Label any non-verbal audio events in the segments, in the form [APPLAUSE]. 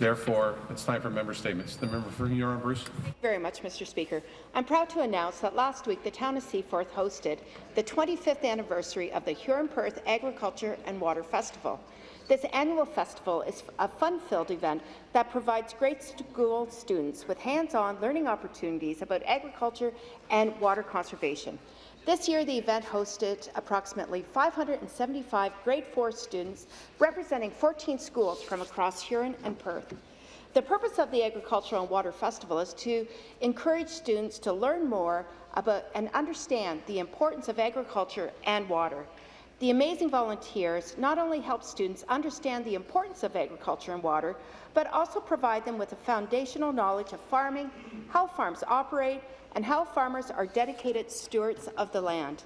Therefore, it's time for member statements. The member for Huron Bruce. Thank you very much, Mr. Speaker. I'm proud to announce that last week the town of Seaforth hosted the 25th anniversary of the Huron-Perth Agriculture and Water Festival. This annual festival is a fun-filled event that provides grade school students with hands-on learning opportunities about agriculture and water conservation. This year, the event hosted approximately 575 grade 4 students representing 14 schools from across Huron and Perth. The purpose of the Agricultural and Water Festival is to encourage students to learn more about and understand the importance of agriculture and water. The amazing volunteers not only help students understand the importance of agriculture and water, but also provide them with a foundational knowledge of farming, how farms operate, and how farmers are dedicated stewards of the land.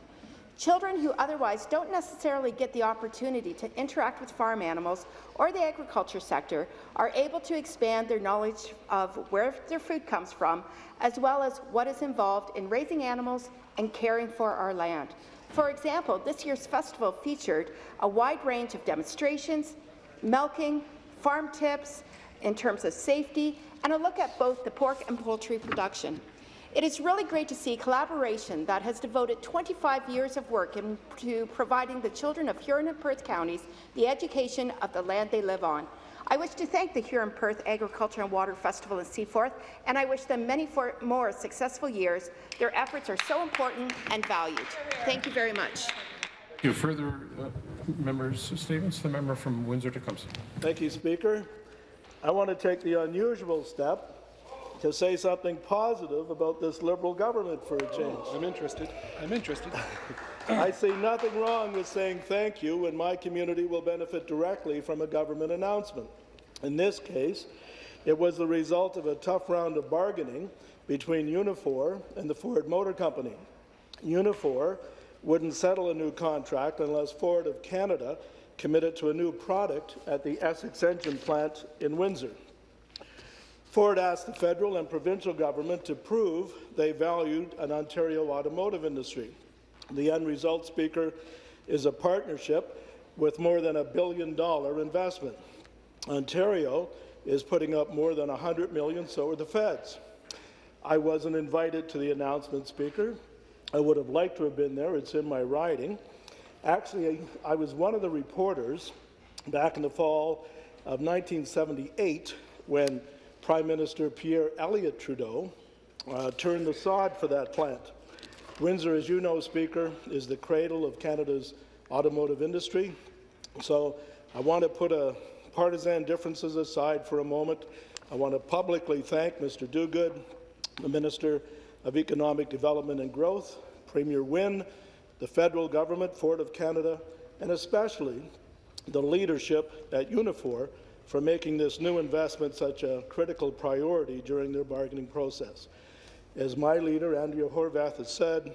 Children who otherwise don't necessarily get the opportunity to interact with farm animals or the agriculture sector are able to expand their knowledge of where their food comes from, as well as what is involved in raising animals and caring for our land. For example, this year's festival featured a wide range of demonstrations, milking, farm tips in terms of safety, and a look at both the pork and poultry production. It is really great to see collaboration that has devoted 25 years of work into providing the children of Huron and Perth counties the education of the land they live on. I wish to thank the Huron-Perth Agriculture and Water Festival in Seaforth, and I wish them many more successful years. Their efforts are so important and valued. Thank you very much. Thank you. Further uh, members' statements? The member from Windsor-Tecumseh. Thank you, Speaker. I want to take the unusual step to say something positive about this Liberal government for a change. I'm interested. I'm interested. [LAUGHS] I see nothing wrong with saying thank you when my community will benefit directly from a government announcement. In this case, it was the result of a tough round of bargaining between Unifor and the Ford Motor Company. Unifor wouldn't settle a new contract unless Ford of Canada committed to a new product at the Essex engine plant in Windsor. Ford asked the federal and provincial government to prove they valued an Ontario automotive industry. The end result, Speaker, is a partnership with more than a billion dollar investment. Ontario is putting up more than 100 million, so are the feds. I wasn't invited to the announcement, Speaker. I would have liked to have been there. It's in my writing. Actually, I was one of the reporters back in the fall of 1978 when Prime Minister Pierre Elliott Trudeau uh, turned the sod for that plant. Windsor, as you know, Speaker, is the cradle of Canada's automotive industry. So I want to put a partisan differences aside for a moment. I want to publicly thank Mr. Duguid, the Minister of Economic Development and Growth, Premier Wynne, the federal government, Ford of Canada, and especially the leadership at Unifor for making this new investment such a critical priority during their bargaining process. As my leader, Andrea Horwath, has said,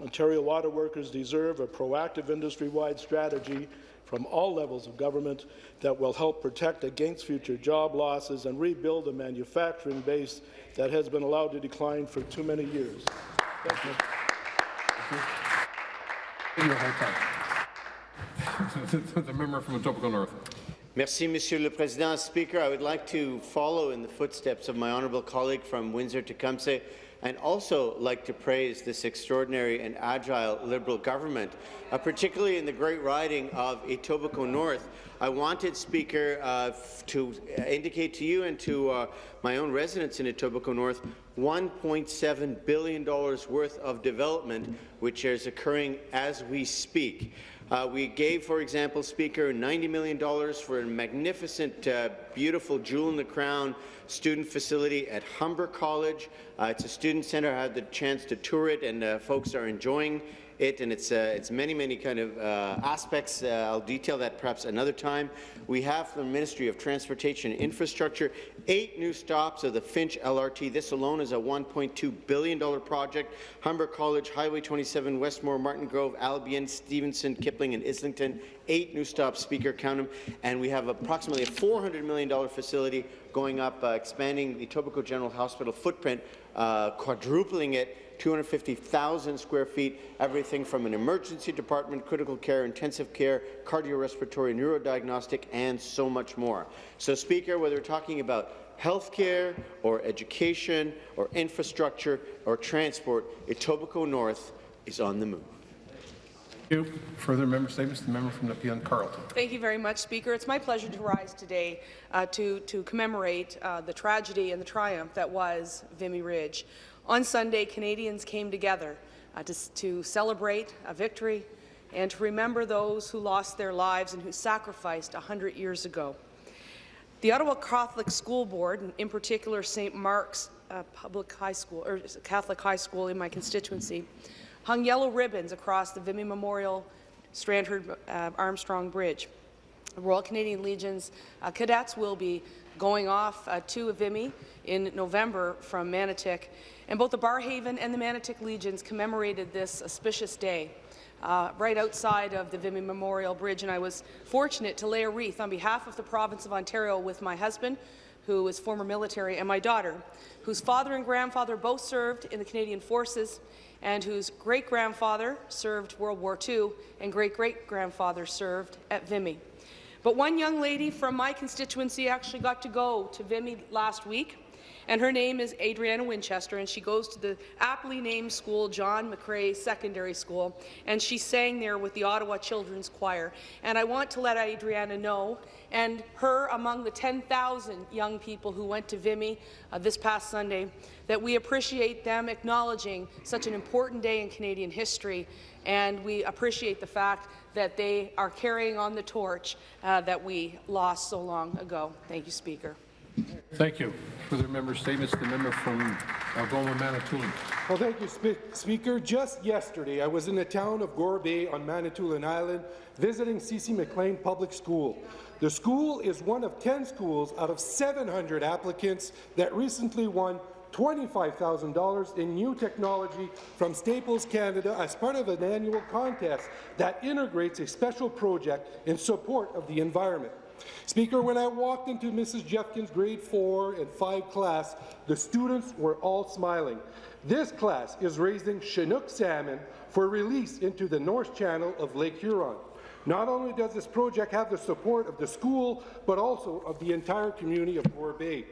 Ontario water workers deserve a proactive industry-wide strategy from all levels of government that will help protect against future job losses and rebuild a manufacturing base that has been allowed to decline for too many years. Thank you. [LAUGHS] the member from the Etobicoke North. Merci, Monsieur le Président. Speaker, I would like to follow in the footsteps of my honourable colleague from Windsor-Tecumseh and also like to praise this extraordinary and agile Liberal government, uh, particularly in the great riding of Etobicoke North. I wanted, Speaker, uh, to indicate to you and to uh, my own residents in Etobicoke North $1.7 billion worth of development, which is occurring as we speak. Uh, we gave, for example, Speaker, $90 million for a magnificent, uh, beautiful jewel-in-the-crown student facility at Humber College. Uh, it's a student centre. I had the chance to tour it, and uh, folks are enjoying it, and it's, uh, it's many, many kind of uh, aspects. Uh, I'll detail that perhaps another time. We have from the Ministry of Transportation and Infrastructure eight new stops of the Finch LRT. This alone is a $1.2 billion project. Humber College, Highway 27, Westmore, Martin Grove, Albion, Stevenson, Kipling, and Islington eight new stops, Speaker, count them, and we have approximately a $400 million facility going up, uh, expanding the Etobicoke General Hospital footprint, uh, quadrupling it 250,000 square feet, everything from an emergency department, critical care, intensive care, cardiorespiratory, neurodiagnostic, and so much more. So, Speaker, whether we're talking about healthcare or education or infrastructure or transport, Etobicoke North is on the move. Thank you. Further member statements, the member from Nepean Carleton. Thank you very much, Speaker. It's my pleasure to rise today uh, to, to commemorate uh, the tragedy and the triumph that was Vimy Ridge. On Sunday, Canadians came together uh, to, to celebrate a victory and to remember those who lost their lives and who sacrificed 100 years ago. The Ottawa Catholic School Board, and in particular St. Mark's uh, Public High School, or Catholic High School in my constituency, hung yellow ribbons across the Vimy Memorial Strandherd uh, Armstrong Bridge. The Royal Canadian Legion's uh, cadets will be going off uh, to Vimy in November from Manotick, and both the Barrhaven and the Manotick Legions commemorated this auspicious day uh, right outside of the Vimy Memorial Bridge, and I was fortunate to lay a wreath on behalf of the province of Ontario with my husband, who is former military, and my daughter, whose father and grandfather both served in the Canadian Forces, and whose great-grandfather served World War II, and great-great-grandfather served at Vimy. But one young lady from my constituency actually got to go to Vimy last week, and her name is Adriana Winchester, and she goes to the aptly named school, John McCrae Secondary School, and she sang there with the Ottawa Children's Choir. And I want to let Adriana know, and her among the 10,000 young people who went to Vimy uh, this past Sunday, that we appreciate them acknowledging such an important day in Canadian history, and we appreciate the fact that they are carrying on the torch uh, that we lost so long ago. Thank you, Speaker. Thank you. Further member statements, the member from Algoma, Manitoulin. Well, thank you, Spe Speaker. Just yesterday, I was in the town of Gore Bay on Manitoulin Island visiting C.C. McLean Public School. The school is one of 10 schools out of 700 applicants that recently won $25,000 in new technology from Staples Canada as part of an annual contest that integrates a special project in support of the environment. Speaker, when I walked into Mrs. Jeffkins' grade 4 and 5 class, the students were all smiling. This class is raising Chinook salmon for release into the North Channel of Lake Huron. Not only does this project have the support of the school, but also of the entire community of Gore Bay.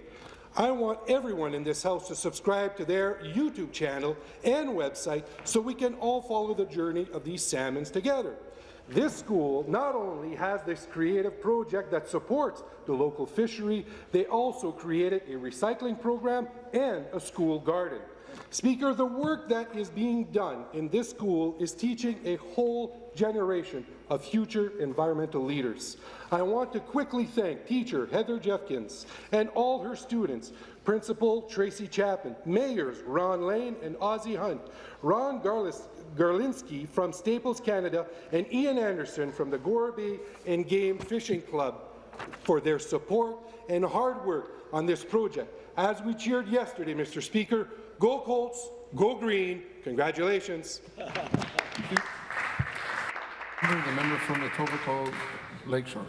I want everyone in this House to subscribe to their YouTube channel and website so we can all follow the journey of these salmons together. This school not only has this creative project that supports the local fishery, they also created a recycling program and a school garden. Speaker, the work that is being done in this school is teaching a whole generation of future environmental leaders. I want to quickly thank teacher Heather Jeffkins and all her students, Principal Tracy Chapman, mayors Ron Lane and Ozzie Hunt, Ron Garlis Garlinsky from Staples Canada, and Ian Anderson from the Gore Bay and Game Fishing Club for their support and hard work on this project. As we cheered yesterday, Mr. Speaker, go Colts, go Green, congratulations. The member from Etobicoke Lakeshore.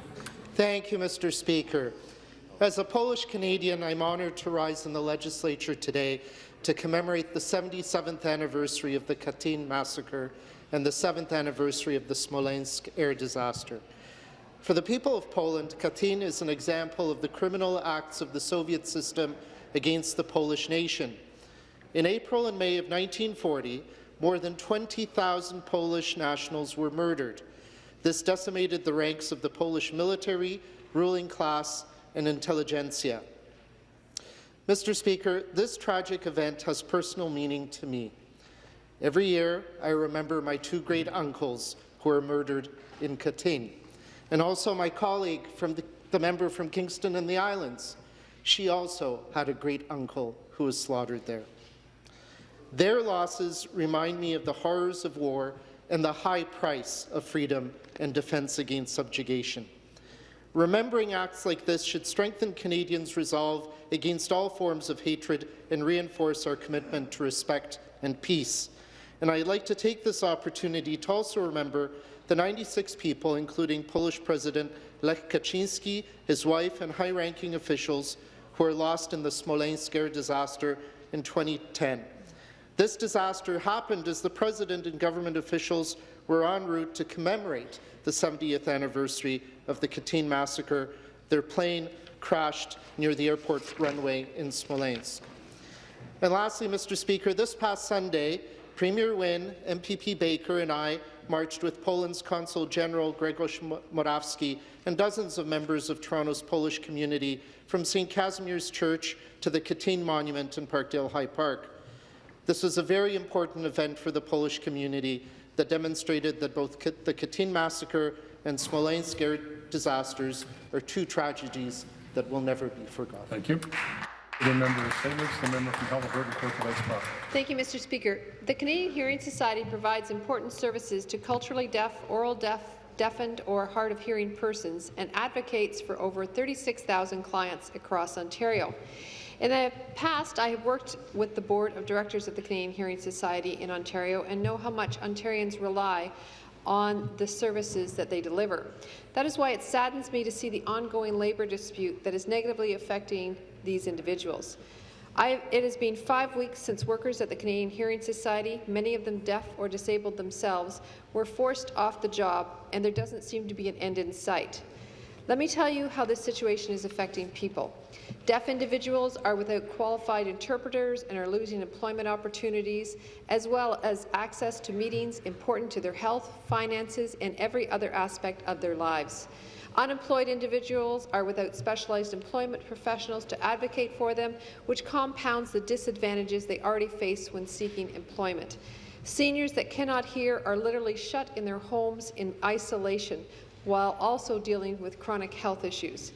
Thank you, Mr. Speaker. As a Polish Canadian, I'm honoured to rise in the legislature today to commemorate the 77th anniversary of the Katyn massacre and the 7th anniversary of the Smolensk air disaster. For the people of Poland, Katyn is an example of the criminal acts of the Soviet system against the Polish nation. In April and May of 1940, more than 20,000 Polish nationals were murdered. This decimated the ranks of the Polish military, ruling class, and intelligentsia. Mr. Speaker, this tragic event has personal meaning to me. Every year, I remember my two great uncles who were murdered in Katyn, and also my colleague, from the, the member from Kingston and the Islands. She also had a great uncle who was slaughtered there. Their losses remind me of the horrors of war and the high price of freedom and defence against subjugation. Remembering acts like this should strengthen Canadians' resolve against all forms of hatred and reinforce our commitment to respect and peace. And I'd like to take this opportunity to also remember the 96 people, including Polish President Lech Kaczynski, his wife, and high-ranking officials who were lost in the Smolensk air disaster in 2010. This disaster happened as the President and government officials were en route to commemorate the 70th anniversary of the Katyn massacre. Their plane crashed near the airport runway in Smolensk. And lastly, Mr. Speaker, this past Sunday, Premier Wynne, MPP Baker and I marched with Poland's Consul General Grzegorz Morawski and dozens of members of Toronto's Polish community from St. Casimir's Church to the Katyn Monument in Parkdale High Park. This was a very important event for the Polish community that demonstrated that both the Katyn massacre and Smolensk air disasters are two tragedies that will never be forgotten. Thank you. The member statements, the member from Haliburton, Coquitlam Spa. Thank you, Mr. Speaker. The Canadian Hearing Society provides important services to culturally deaf, oral deaf, deafened or hard of hearing persons and advocates for over 36,000 clients across Ontario. In the past, I have worked with the Board of Directors of the Canadian Hearing Society in Ontario and know how much Ontarians rely on the services that they deliver. That is why it saddens me to see the ongoing labour dispute that is negatively affecting these individuals. I, it has been five weeks since workers at the Canadian Hearing Society, many of them deaf or disabled themselves, were forced off the job, and there doesn't seem to be an end in sight. Let me tell you how this situation is affecting people. Deaf individuals are without qualified interpreters and are losing employment opportunities, as well as access to meetings important to their health, finances, and every other aspect of their lives. Unemployed individuals are without specialized employment professionals to advocate for them, which compounds the disadvantages they already face when seeking employment. Seniors that cannot hear are literally shut in their homes in isolation while also dealing with chronic health issues.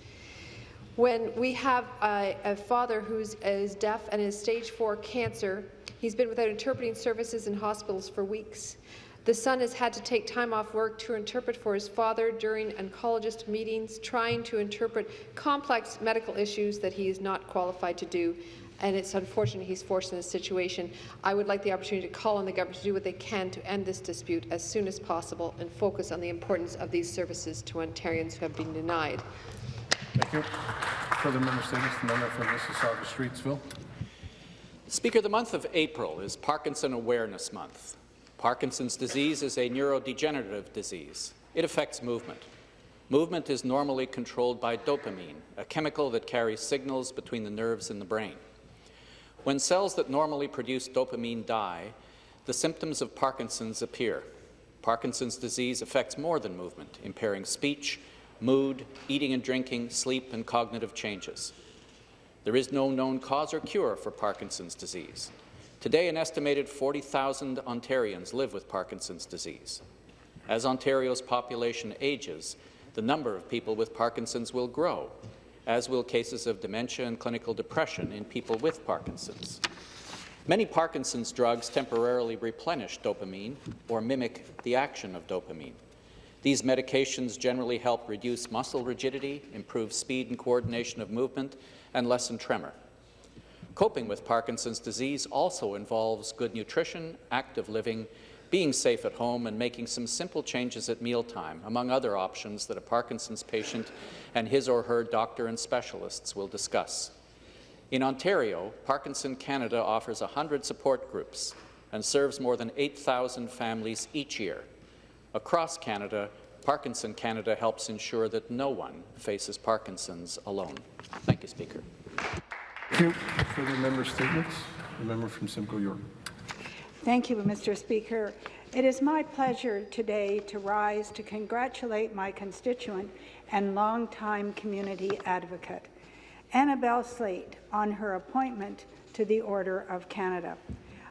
When we have a, a father who is deaf and has stage 4 cancer, he's been without interpreting services in hospitals for weeks. The son has had to take time off work to interpret for his father during oncologist meetings, trying to interpret complex medical issues that he is not qualified to do. And it's unfortunate he's forced in this situation. I would like the opportunity to call on the government to do what they can to end this dispute as soon as possible and focus on the importance of these services to Ontarians who have been denied. Thank you. Further member statements, the member from Mississauga Streetsville. Speaker, the month of April is Parkinson Awareness Month. Parkinson's disease is a neurodegenerative disease. It affects movement. Movement is normally controlled by dopamine, a chemical that carries signals between the nerves and the brain. When cells that normally produce dopamine die, the symptoms of Parkinson's appear. Parkinson's disease affects more than movement, impairing speech, mood, eating and drinking, sleep, and cognitive changes. There is no known cause or cure for Parkinson's disease. Today, an estimated 40,000 Ontarians live with Parkinson's disease. As Ontario's population ages, the number of people with Parkinson's will grow, as will cases of dementia and clinical depression in people with Parkinson's. Many Parkinson's drugs temporarily replenish dopamine or mimic the action of dopamine. These medications generally help reduce muscle rigidity, improve speed and coordination of movement, and lessen tremor. Coping with Parkinson's disease also involves good nutrition, active living, being safe at home, and making some simple changes at mealtime, among other options that a Parkinson's patient and his or her doctor and specialists will discuss. In Ontario, Parkinson Canada offers 100 support groups and serves more than 8,000 families each year. Across Canada, Parkinson Canada helps ensure that no one faces Parkinson's alone. Thank you, Speaker. Thank you. Further member statements, the member from Simcoe York. Thank you, Mr. Speaker. It is my pleasure today to rise to congratulate my constituent and longtime community advocate, Annabel Slaight, on her appointment to the Order of Canada.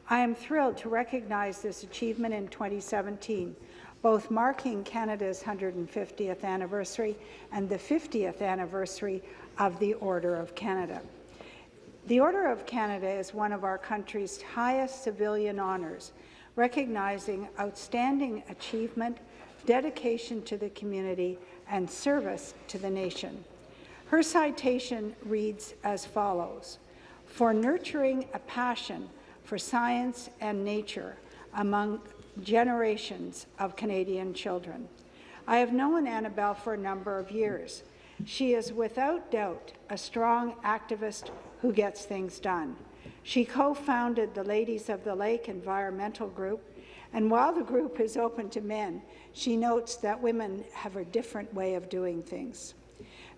I am thrilled to recognize this achievement in 2017 both marking Canada's 150th anniversary and the 50th anniversary of the Order of Canada. The Order of Canada is one of our country's highest civilian honours, recognizing outstanding achievement, dedication to the community, and service to the nation. Her citation reads as follows, for nurturing a passion for science and nature among generations of Canadian children. I have known Annabel for a number of years. She is without doubt a strong activist who gets things done. She co-founded the Ladies of the Lake Environmental Group, and while the group is open to men, she notes that women have a different way of doing things.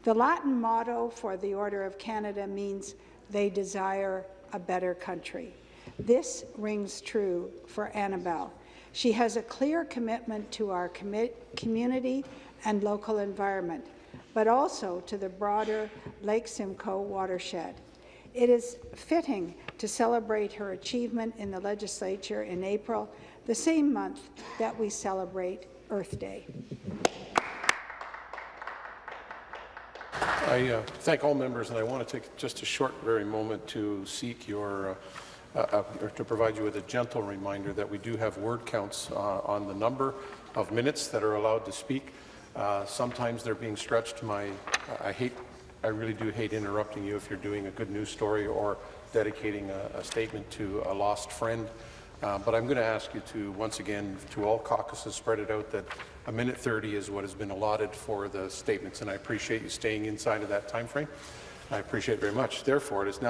The Latin motto for the Order of Canada means they desire a better country. This rings true for Annabel. She has a clear commitment to our commi community and local environment, but also to the broader Lake Simcoe watershed. It is fitting to celebrate her achievement in the legislature in April, the same month that we celebrate Earth Day. I uh, thank all members, and I want to take just a short, very moment to seek your, uh, uh, or to provide you with a gentle reminder that we do have word counts uh, on the number of minutes that are allowed to speak. Uh, sometimes they're being stretched. My, I hate, I really do hate interrupting you if you're doing a good news story or dedicating a, a statement to a lost friend. Uh, but I'm going to ask you to, once again, to all caucuses, spread it out that a minute 30 is what has been allotted for the statements, and I appreciate you staying inside of that time frame. I appreciate it very much. Therefore, it is now